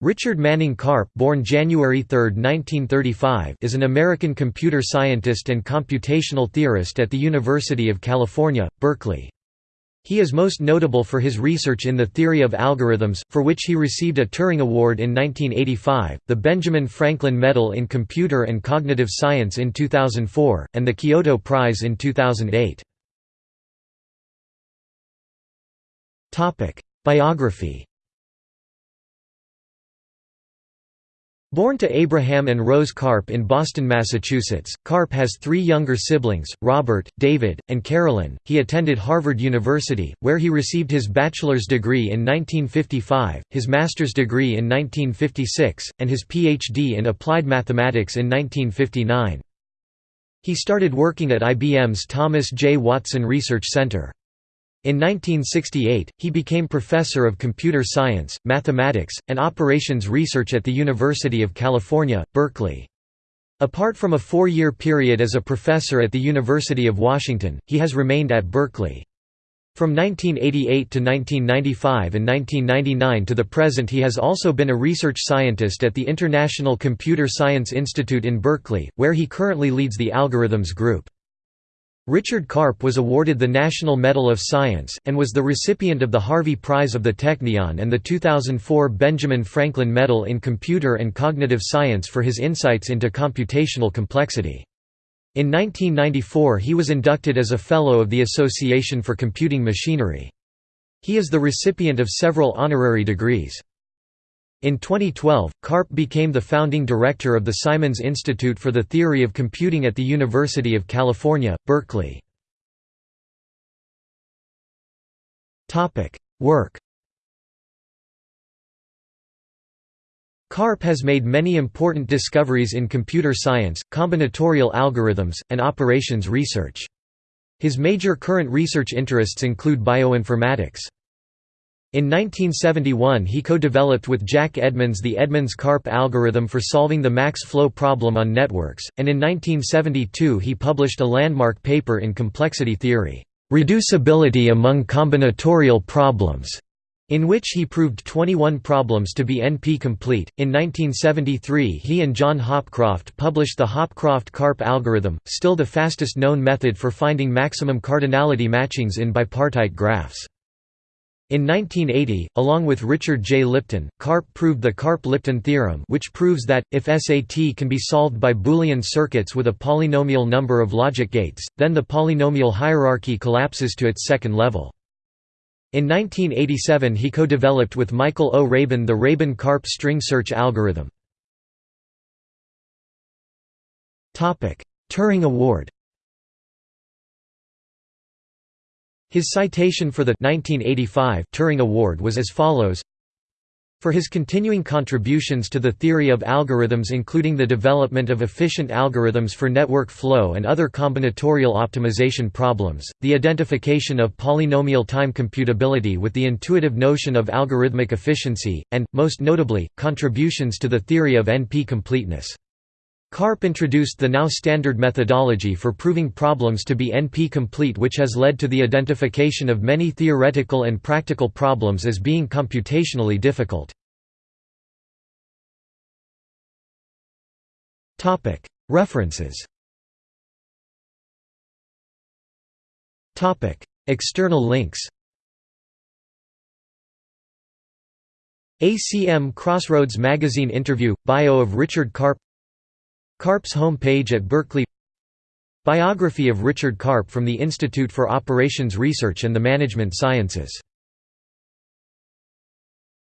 Richard Manning Karp born January 3, 1935, is an American computer scientist and computational theorist at the University of California, Berkeley. He is most notable for his research in the theory of algorithms, for which he received a Turing Award in 1985, the Benjamin Franklin Medal in Computer and Cognitive Science in 2004, and the Kyoto Prize in 2008. Biography Born to Abraham and Rose Karp in Boston, Massachusetts, Karp has three younger siblings, Robert, David, and Carolyn. He attended Harvard University, where he received his bachelor's degree in 1955, his master's degree in 1956, and his Ph.D. in applied mathematics in 1959. He started working at IBM's Thomas J. Watson Research Center. In 1968, he became professor of computer science, mathematics, and operations research at the University of California, Berkeley. Apart from a four-year period as a professor at the University of Washington, he has remained at Berkeley. From 1988 to 1995 and 1999 to the present he has also been a research scientist at the International Computer Science Institute in Berkeley, where he currently leads the Algorithms Group. Richard Karp was awarded the National Medal of Science, and was the recipient of the Harvey Prize of the Technion and the 2004 Benjamin Franklin Medal in Computer and Cognitive Science for his insights into computational complexity. In 1994 he was inducted as a Fellow of the Association for Computing Machinery. He is the recipient of several honorary degrees. In 2012, Karp became the founding director of the Simons Institute for the Theory of Computing at the University of California, Berkeley. Work Karp has made many important discoveries in computer science, combinatorial algorithms, and operations research. His major current research interests include bioinformatics. In 1971 he co-developed with Jack Edmonds the Edmonds-Karp algorithm for solving the max flow problem on networks, and in 1972 he published a landmark paper in complexity theory, "'Reducibility among combinatorial problems' in which he proved 21 problems to be NP-complete. In 1973 he and John Hopcroft published the Hopcroft-Karp algorithm, still the fastest known method for finding maximum cardinality matchings in bipartite graphs. In 1980, along with Richard J. Lipton, Karp proved the Karp-Lipton theorem which proves that, if SAT can be solved by Boolean circuits with a polynomial number of logic gates, then the polynomial hierarchy collapses to its second level. In 1987 he co-developed with Michael O. Rabin the Rabin-Karp string search algorithm. Turing Award His citation for the 1985 Turing Award was as follows for his continuing contributions to the theory of algorithms including the development of efficient algorithms for network flow and other combinatorial optimization problems, the identification of polynomial time computability with the intuitive notion of algorithmic efficiency, and, most notably, contributions to the theory of NP-completeness. Karp introduced the now standard methodology for proving problems to be NP-complete which has led to the identification of many theoretical and practical problems as being computationally difficult. References. External links. ACM Crossroads Magazine interview – Bio of Richard Karp Karp's home page at Berkeley. Biography of Richard Karp from the Institute for Operations Research and the Management Sciences